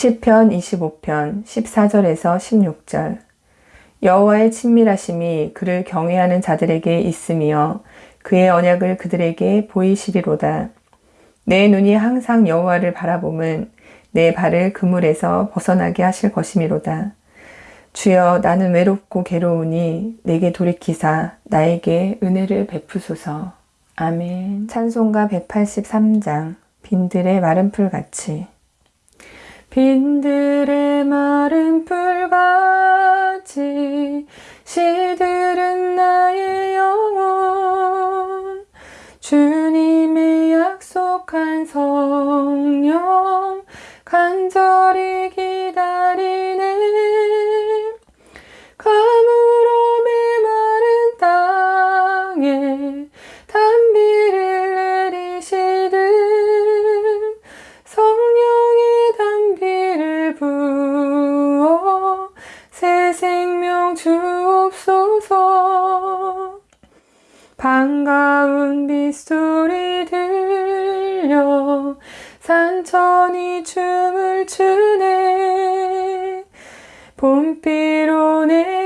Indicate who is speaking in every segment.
Speaker 1: 시편 25편 14절에서 16절 여호와의 친밀하심이 그를 경외하는 자들에게 있으며 그의 언약을 그들에게 보이시리로다. 내 눈이 항상 여호와를 바라봄은 내 발을 그물에서 벗어나게 하실 것이미로다. 주여 나는 외롭고 괴로우니 내게 돌이키사 나에게 은혜를 베푸소서. 아멘. 찬송가 183장 빈들의 마른 풀같이 빈들의 마른 풀같이 시들은 나의 영혼. 주 새 생명 주옵소서 반가운 빗소리 들려 산천이 춤을 추네. 봄비로 내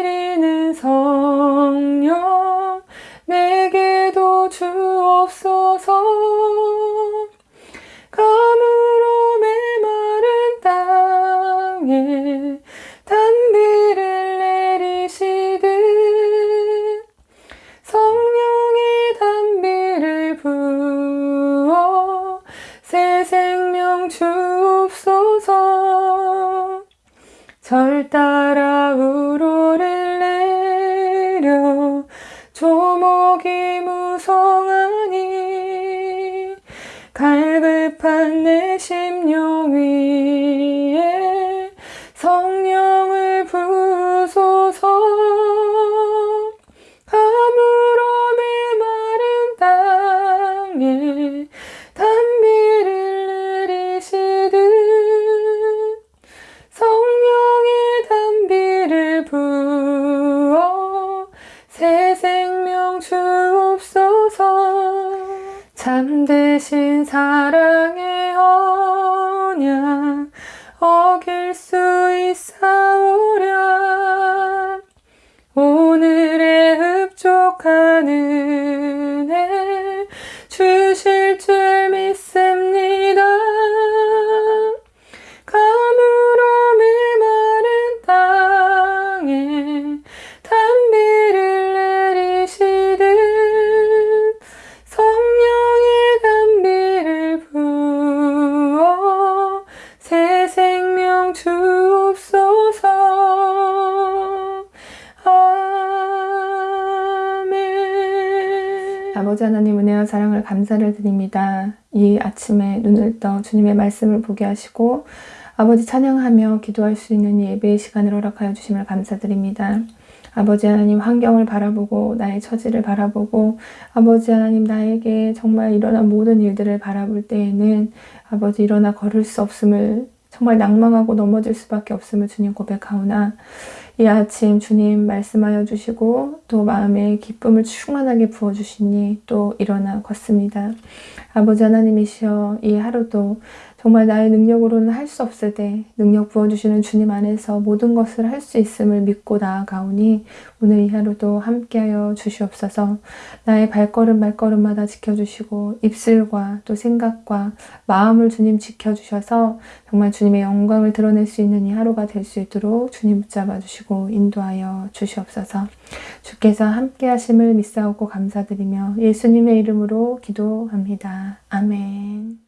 Speaker 1: 생명 주옵소서. 절 따라 우로를 내려 조목이 무성하니 갈급한 내 심령 위 잠드신 사랑의 언약 어길 수 있사오랴. 오늘의 흡족한 은 아버지 하나님 은혜와 사랑을 감사를 드립니다. 이 아침에 눈을 떠 주님의 말씀을 보게 하시고 아버지 찬양하며 기도할 수 있는 이 예배의 시간을 허락하여 주심을 감사드립니다. 아버지 하나님 환경을 바라보고 나의 처지를 바라보고 아버지 하나님 나에게 정말 일어난 모든 일들을 바라볼 때에는 아버지 일어나 걸을 수 없음을 정말 낭망하고 넘어질 수밖에 없음을 주님 고백하오나 이 아침 주님 말씀하여 주시고 또 마음에 기쁨을 충만하게 부어주시니 또 일어나 걷습니다. 아버지 하나님이시여 이 하루도 정말 나의 능력으로는 할 수 없을 때 능력 부어주시는 주님 안에서 모든 것을 할 수 있음을 믿고 나아가오니 오늘 이 하루도 함께하여 주시옵소서 나의 발걸음 말걸음마다 지켜주시고 입술과 또 생각과 마음을 주님 지켜주셔서 정말 주님의 영광을 드러낼 수 있는 이 하루가 될 수 있도록 주님 붙잡아 주시고 인도하여 주시옵소서 주께서 함께 하심을 믿사오고 감사드리며 예수님의 이름으로 기도합니다. 아멘